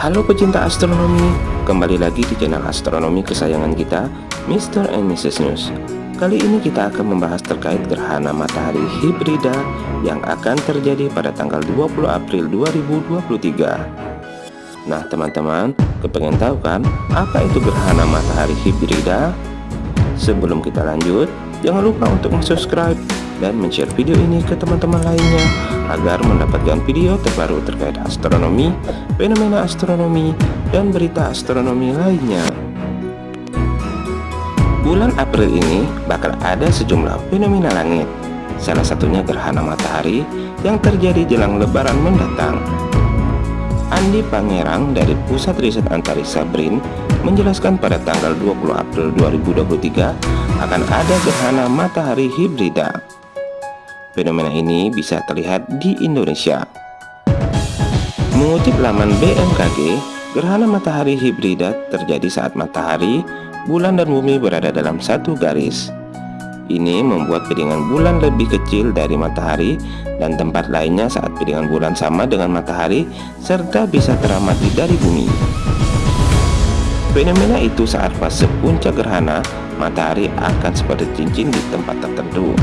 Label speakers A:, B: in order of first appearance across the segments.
A: Halo pecinta astronomi, kembali lagi di channel astronomi kesayangan kita, Mr. and Mrs. News. Kali ini kita akan membahas terkait gerhana matahari hibrida yang akan terjadi pada tanggal 20 April 2023. Nah teman-teman, kepengen tahu kan apa itu gerhana matahari hibrida? Sebelum kita lanjut, jangan lupa untuk subscribe dan share video ini ke teman-teman lainnya agar mendapatkan video terbaru terkait astronomi, fenomena astronomi, dan berita astronomi lainnya. Bulan April ini bakal ada sejumlah fenomena langit, salah satunya gerhana matahari yang terjadi jelang lebaran mendatang. Andi Pangerang dari Pusat Riset Antariksa BRIN menjelaskan pada tanggal 20 April 2023 akan ada gerhana matahari hibrida. Fenomena ini bisa terlihat di Indonesia. Mengutip laman BMKG, gerhana matahari hibrida terjadi saat matahari, bulan dan bumi berada dalam satu garis. Ini membuat piringan bulan lebih kecil dari matahari dan tempat lainnya saat piringan bulan sama dengan matahari serta bisa teramati dari bumi. Fenomena itu saat fase puncak gerhana, matahari akan seperti cincin di tempat tertentu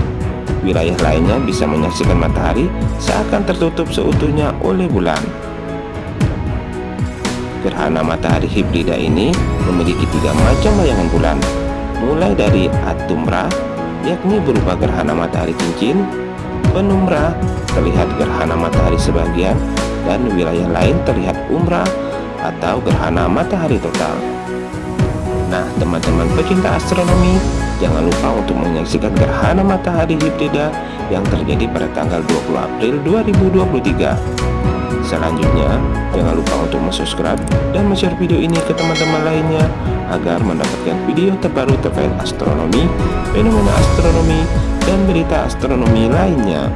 A: wilayah lainnya bisa menyaksikan matahari seakan tertutup seutuhnya oleh bulan. Gerhana matahari hibrida ini memiliki tiga macam bayangan bulan, mulai dari atumbra, yakni berupa gerhana matahari cincin, penumbra, terlihat gerhana matahari sebagian, dan wilayah lain terlihat umbra atau gerhana matahari total. Nah, teman-teman pecinta astronomi, Jangan lupa untuk menyaksikan gerhana matahari hibrida yang terjadi pada tanggal 20 April 2023. Selanjutnya, jangan lupa untuk subscribe dan share video ini ke teman-teman lainnya agar mendapatkan video terbaru terkait astronomi, fenomena astronomi, dan berita astronomi lainnya.